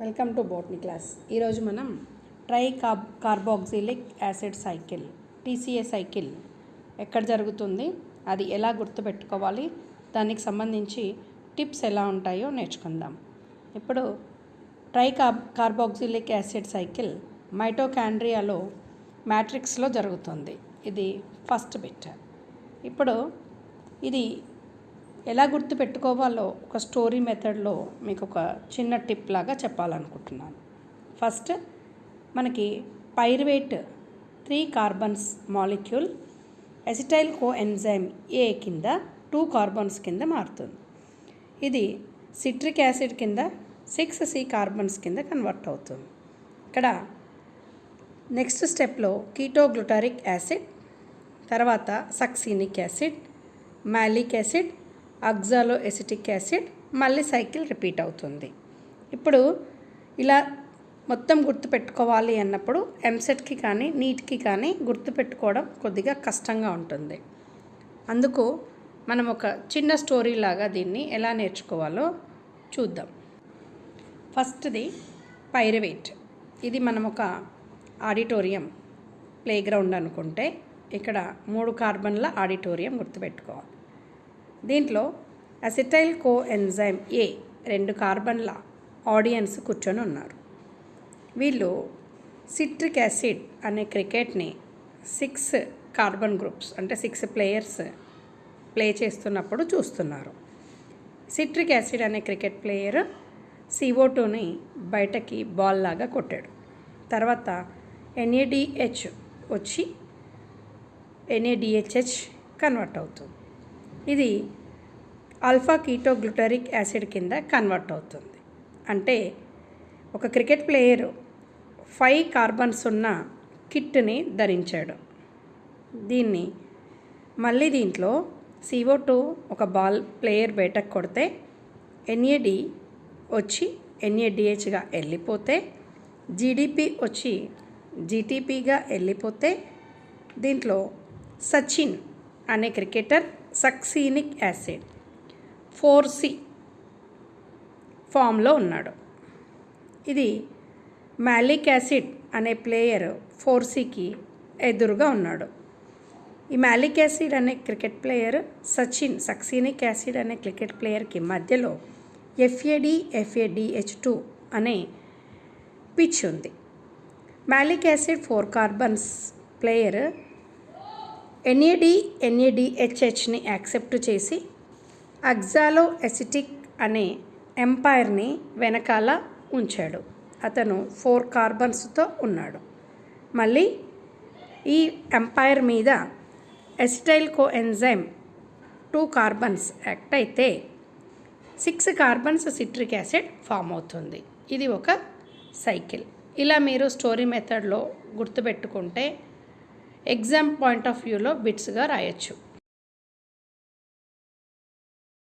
Welcome to botany class. ఈరోజు మనం tri carb carboxylic acid cycle TCA cycle ఎక్కడ జరుగుతుంది అది ఎలా గుర్తుపెట్టుకోవాలి దానికి సంబంధించి టిప్స్ ఎలా ఉంటాయో నేర్చుకుందాం. ఇప్పుడు tri carb carboxylic acid cycle మైటోకాండ్రియాలో మ్యాట్రిక్స్లో జరుగుతుంది. ఇది ఫస్ట్ బిట్. ఇప్పుడు ఇది ఎలా గుర్తుపెట్టుకోవాలో ఒక స్టోరీ మెథడ్లో మీకు ఒక చిన్న టిప్ లాగా చెప్పాలనుకుంటున్నాను. ఫస్ట్ మనకి pyruvate three carbons molecule acetyl coenzyme A కింద టూ కార్బన్స్ కింద మారుతుంది. ఇది సిట్రిక్ యాసిడ్ కింద సిక్స్ సి కార్బన్స్ కింద కన్వర్ట్ అవుతుంది. ఇక్కడ నెక్స్ట్ స్టెప్లో కీటోగ్లుటారిక్ యాసిడ్ తర్వాత succinic acid malic acid oxaloacetic acid మళ్ళీ సైకిల్ రిపీట్ అవుతుంది. ఇప్పుడు ఇలా మొత్తం గుర్తుపెట్టుకోవాలి అన్నప్పుడు ఎంసెట్కి కానీ నీట్కి కానీ గుర్తుపెట్టుకోవడం కొద్దిగా కష్టంగా ఉంటుంది. అందుకు మనం ఒక చిన్న స్టోరీ లాగా దీన్ని ఎలా నేర్చుకోవాలో చూద్దాం. ఫస్ట్ది పైరవేట్. ఇది మనం ఒక ఆడిటోరియం ప్లేగ్రౌండ్ అనుకుంటే ఇక్కడ మూడు కార్బన్ల ఆడిటోరియం గుర్తుపెట్టుకోవాలి. దీంట్లో అసిటైల్ కో ఎంజైమ్ ఏ రెండు కార్బన్ల ఆడియన్స్ కూర్చొని ఉన్నారు. వీళ్ళు సిట్రిక్ యాసిడ్ అనే క్రికెట్ని సిక్స్ కార్బన్ గ్రూప్స్ అంటే సిక్స్ ప్లేయర్స్ ప్లే చేస్తున్నప్పుడు చూస్తున్నారు. సిట్రిక్ యాసిడ్ అనే క్రికెట్ ప్లేయర్ సిఓ టూని బయటకి బాల్ లాగా కొట్టాడు. తర్వాత ఎన్ఏడిహెచ్ వచ్చి ఎన్ఏడిహెచ్హెచ్ కన్వర్ట్ అవుతుంది. ఇది ఆల్ఫా కీటోగ్లుటరిక్ యాసిడ్ కింద కన్వర్ట్ అవుతుంది. అంటే ఒక క్రికెట్ ప్లేయర్ ఫైవ్ కార్బన్స్ ఉన్న కిట్ని ధరించాడు. దీన్ని మళ్ళీ దీంట్లో సిఓ టూ ఒక బాల్ ప్లేయర్ బయటకు కొడితే ఎన్ఏడి వచ్చి ఎన్ఏడిహెచ్గా వెళ్ళిపోతే జీడిపి వచ్చి జీటీపీగా వెళ్ళిపోతే దీంట్లో సచిన్ అనే cricketer succinic acid. Four C ఫామ్లో ఉన్నాడు. ఇది మ్యాలిక్ యాసిడ్ అనే ప్లేయర్ ఫోర్ సికి ఎదురుగా ఉన్నాడు. ఈ మ్యాలిక్ యాసిడ్ అనే cricket player Sachin succinic acid అనే క్రికెట్ ప్లేయర్కి మధ్యలో ఎఫ్ఏడి ఎఫ్ఏడిహెచ్ టూ అనే పిచ్ ఉంది. Malic acid four carbons player NAD ఎన్ఏడిహెచ్హెచ్ని accept చేసి అగ్జాలో ఎసిటిక్ అనే ఎంపైర్ని వెనకాల ఉంచాడు. అతను ఫోర్ కార్బన్స్తో ఉన్నాడు. మళ్ళీ ఈ ఎంపైర్ మీద acetyl coenzyme two carbons act అయితే six carbons citric acid form అవుతుంది. ఇది ఒక సైకిల్. ఇలా మీరు స్టోరీ మెథడ్లో గుర్తుపెట్టుకుంటే ఎగ్జామ్ పాయింట్ ఆఫ్ వ్యూలో బిట్స్గా రాయొచ్చు.